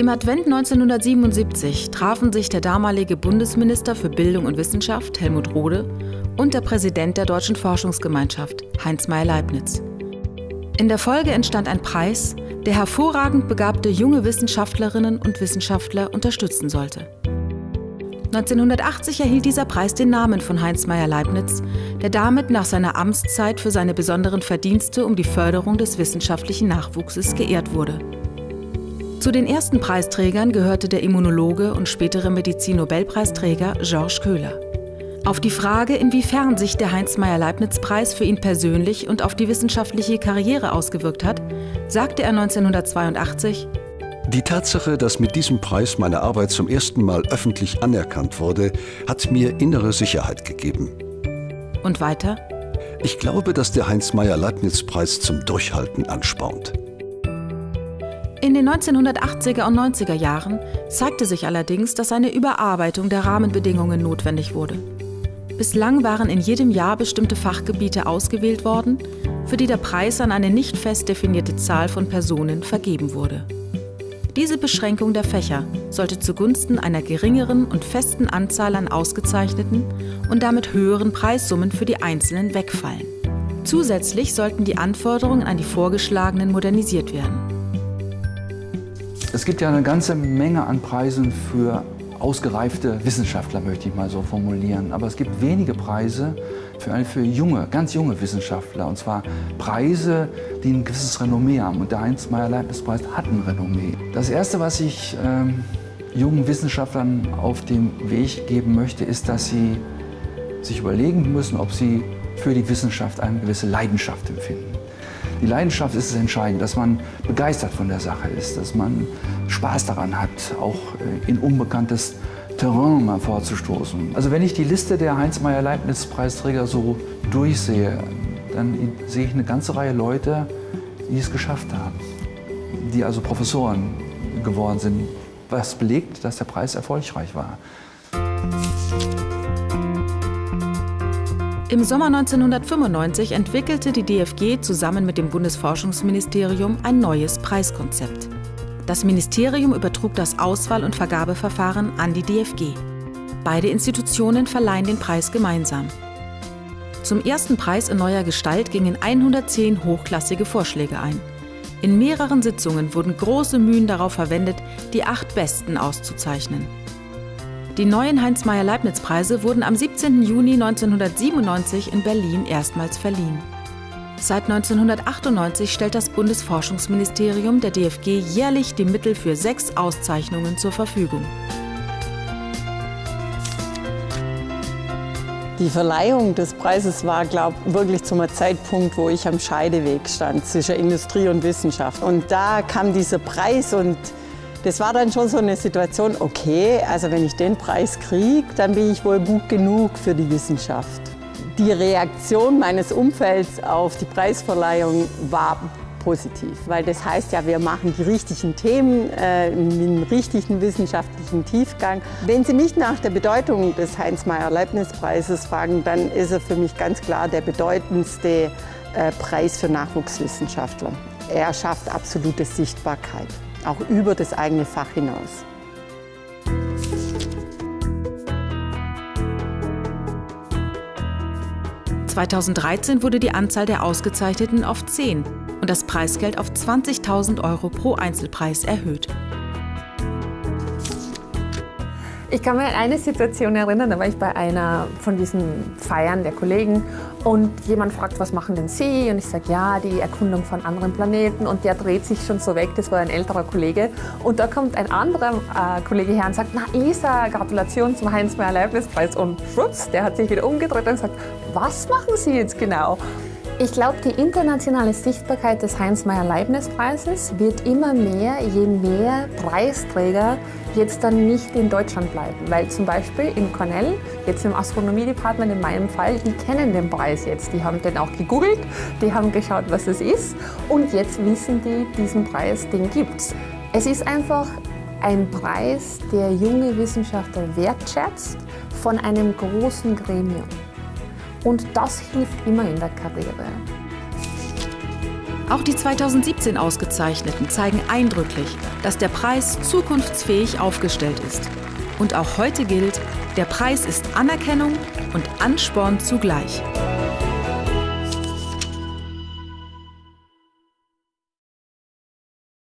Im Advent 1977 trafen sich der damalige Bundesminister für Bildung und Wissenschaft, Helmut Rohde, und der Präsident der Deutschen Forschungsgemeinschaft, Heinz Meyer-Leibniz. In der Folge entstand ein Preis, der hervorragend begabte junge Wissenschaftlerinnen und Wissenschaftler unterstützen sollte. 1980 erhielt dieser Preis den Namen von Heinz Meyer-Leibniz, der damit nach seiner Amtszeit für seine besonderen Verdienste um die Förderung des wissenschaftlichen Nachwuchses geehrt wurde. Zu den ersten Preisträgern gehörte der Immunologe und spätere Medizin-Nobelpreisträger Georges Köhler. Auf die Frage, inwiefern sich der Heinz-Meyer-Leibniz-Preis für ihn persönlich und auf die wissenschaftliche Karriere ausgewirkt hat, sagte er 1982, die Tatsache, dass mit diesem Preis meine Arbeit zum ersten Mal öffentlich anerkannt wurde, hat mir innere Sicherheit gegeben. Und weiter? Ich glaube, dass der Heinz-Meyer-Leibniz-Preis zum Durchhalten anspornt. In den 1980er und 90er Jahren zeigte sich allerdings, dass eine Überarbeitung der Rahmenbedingungen notwendig wurde. Bislang waren in jedem Jahr bestimmte Fachgebiete ausgewählt worden, für die der Preis an eine nicht fest definierte Zahl von Personen vergeben wurde. Diese Beschränkung der Fächer sollte zugunsten einer geringeren und festen Anzahl an ausgezeichneten und damit höheren Preissummen für die Einzelnen wegfallen. Zusätzlich sollten die Anforderungen an die vorgeschlagenen modernisiert werden. Es gibt ja eine ganze Menge an Preisen für ausgereifte Wissenschaftler, möchte ich mal so formulieren. Aber es gibt wenige Preise für, für junge, ganz junge Wissenschaftler. Und zwar Preise, die ein gewisses Renommee haben. Und der Heinz-Meyer-Leibniz-Preis hat ein Renommee. Das Erste, was ich ähm, jungen Wissenschaftlern auf den Weg geben möchte, ist, dass sie sich überlegen müssen, ob sie für die Wissenschaft eine gewisse Leidenschaft empfinden. Die Leidenschaft ist das Entscheidende, dass man begeistert von der Sache ist, dass man Spaß daran hat, auch äh, in unbekanntes Terrain mal vorzustoßen. Also wenn ich die Liste der Heinz-Meyer-Leibniz-Preisträger so durchsehe, dann sehe ich eine ganze Reihe Leute, die es geschafft haben, die also Professoren geworden sind, was belegt, dass der Preis erfolgreich war. Im Sommer 1995 entwickelte die DFG zusammen mit dem Bundesforschungsministerium ein neues Preiskonzept. Das Ministerium übertrug das Auswahl- und Vergabeverfahren an die DFG. Beide Institutionen verleihen den Preis gemeinsam. Zum ersten Preis in neuer Gestalt gingen 110 hochklassige Vorschläge ein. In mehreren Sitzungen wurden große Mühen darauf verwendet, die acht Besten auszuzeichnen. Die neuen Heinz-Meyer-Leibniz-Preise wurden am 17. Juni 1997 in Berlin erstmals verliehen. Seit 1998 stellt das Bundesforschungsministerium der DFG jährlich die Mittel für sechs Auszeichnungen zur Verfügung. Die Verleihung des Preises war, glaube ich, wirklich zum Zeitpunkt, wo ich am Scheideweg stand zwischen Industrie und Wissenschaft. Und da kam dieser Preis und das war dann schon so eine Situation, okay, also wenn ich den Preis kriege, dann bin ich wohl gut genug für die Wissenschaft. Die Reaktion meines Umfelds auf die Preisverleihung war positiv, weil das heißt ja, wir machen die richtigen Themen äh, mit einem richtigen wissenschaftlichen Tiefgang. Wenn Sie mich nach der Bedeutung des Heinz-Meyer-Leibniz-Preises fragen, dann ist er für mich ganz klar der bedeutendste äh, Preis für Nachwuchswissenschaftler. Er schafft absolute Sichtbarkeit auch über das eigene Fach hinaus. (2013) wurde die Anzahl der Ausgezeichneten auf 10 und das Preisgeld auf 20.000 Euro pro Einzelpreis erhöht. Ich kann mich an eine Situation erinnern, da war ich bei einer von diesen Feiern der Kollegen und jemand fragt, was machen denn Sie? Und ich sage, ja, die Erkundung von anderen Planeten und der dreht sich schon so weg, das war ein älterer Kollege. Und da kommt ein anderer äh, Kollege her und sagt, na Isa, Gratulation zum Heinz-Meyer-Leibniz-Preis. Und schwupps, der hat sich wieder umgedreht und sagt, was machen Sie jetzt genau? Ich glaube, die internationale Sichtbarkeit des Heinz-Meyer-Leibniz-Preises wird immer mehr, je mehr Preisträger jetzt dann nicht in Deutschland bleiben. Weil zum Beispiel in Cornell, jetzt im Astronomie-Department in meinem Fall, die kennen den Preis jetzt. Die haben den auch gegoogelt, die haben geschaut, was es ist und jetzt wissen die, diesen Preis, den gibt's. Es ist einfach ein Preis, der junge Wissenschaftler wertschätzt von einem großen Gremium. Und das hilft immer in der Karriere. Auch die 2017 Ausgezeichneten zeigen eindrücklich, dass der Preis zukunftsfähig aufgestellt ist. Und auch heute gilt, der Preis ist Anerkennung und Ansporn zugleich.